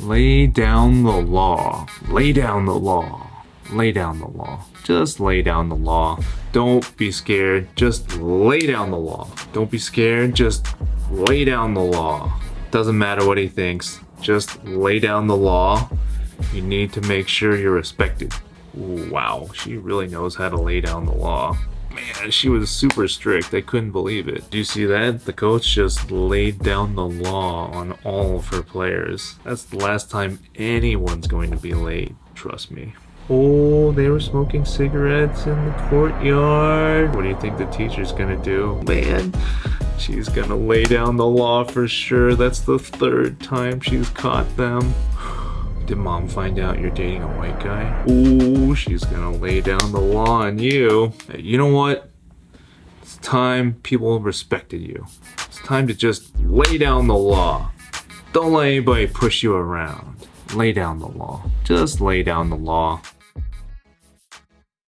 Lay down the law. Lay down the law. Lay down the law. Just lay down the law. Don't be scared. Just lay down the law. Don't be scared. Just lay down the law. Doesn't matter what he thinks. Just lay down the law. You need to make sure you're respected. Ooh, wow, she really knows how to lay down the law. Man, she was super strict. I couldn't believe it. Do you see that? The coach just laid down the law on all of her players. That's the last time anyone's going to be late. Trust me. Oh, they were smoking cigarettes in the courtyard. What do you think the teacher's gonna do? Man, she's gonna lay down the law for sure. That's the third time she's caught them. Did mom find out you're dating a white guy? Ooh, she's gonna lay down the law on you. Hey, you know what? It's time people respected you. It's time to just lay down the law. Don't let anybody push you around. Lay down the law. Just lay down the law.